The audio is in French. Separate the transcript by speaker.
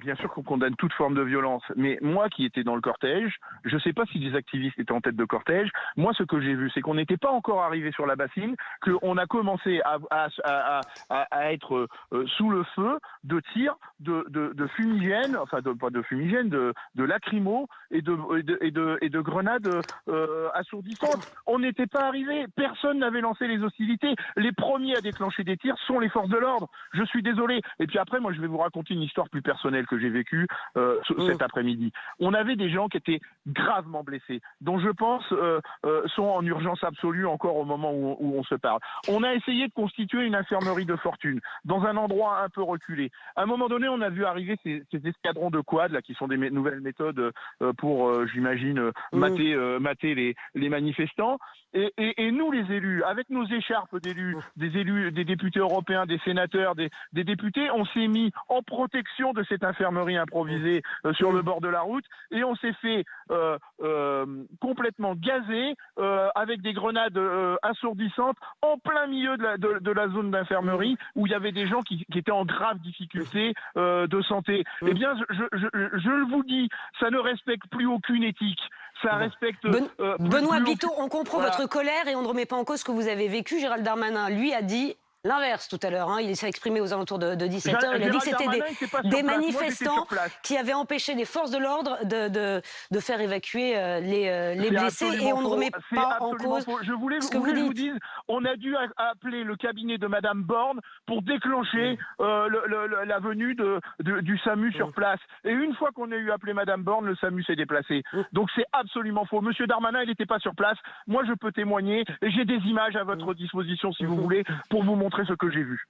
Speaker 1: bien sûr qu'on condamne toute forme de violence, mais moi qui étais dans le cortège, je ne sais pas si des activistes étaient en tête de cortège. Moi, ce que j'ai vu, c'est qu'on n'était pas encore arrivé sur la bassine, qu'on a commencé à, être euh, sous le feu de tirs, de, fumigènes, enfin de, pas de fumigènes, de, de de, et de, grenades euh, assourdissantes. On n'était pas arrivé. Personne n'avait lancé les hostilités. Les premiers à déclencher des tirs sont les forces de l'ordre. Je suis désolé. Et puis après, moi, je vais vous raconter une histoire plus personnelle que j'ai vécue euh, mmh. cet après-midi. On avait des gens qui étaient gravement blessés, dont je pense euh, euh, sont en urgence absolue encore au moment où, où, on se parle. On a essayé de constituer une infirmerie de fortune dans un endroit un peu reculé. À un moment donné, on a vu arriver ces, ces escadrons de quad là, qui sont des nouvelles méthodes pour, j'imagine, mmh. mater, les, les manifestants. Et, et, et, nous, les élus, avec nos écharpes d'élus, mmh. des élus, des députés européens, des sénateurs, des, des députés, on s'est mis en protection de cette infirmerie improvisée euh, sur le bord de la route et on s'est fait euh, euh, complètement gazer avec des grenades assourdissantes en plein milieu de la, de, de la zone d'infirmerie où il y avait des gens qui, qui étaient en grave difficulté de santé. Eh bien, je, je, je vous dis, ça ne respecte plus aucune éthique. Ça respecte.
Speaker 2: Ben, Benoît Biteau, on comprend voilà. votre colère et on ne remet pas en cause ce que vous avez vécu. Gérald Darmanin, lui, a dit l'inverse tout à l'heure. Hein. Il s'est exprimé aux alentours de, de 17h. Il a dit que c'était des, des manifestants Moi, qui avaient empêché les forces de l'ordre de, de, de, faire évacuer euh, les, euh, les blessés et on ne remet pas en cause
Speaker 1: faux. Je voulais,
Speaker 2: ce que
Speaker 1: vous,
Speaker 2: vous,
Speaker 1: vous dise, on a dû appeler le cabinet de Madame Borne pour déclencher euh, le, le, la venue du SAMU sur place. Et une fois qu'on a eu appelé Madame Borne, le SAMU s'est déplacé. Donc c'est absolument faux. Monsieur Darmanin, il n'était pas sur place. Moi, je peux témoigner et j'ai des images à votre disposition si vous voulez pour vous montrer ce que j'ai vu.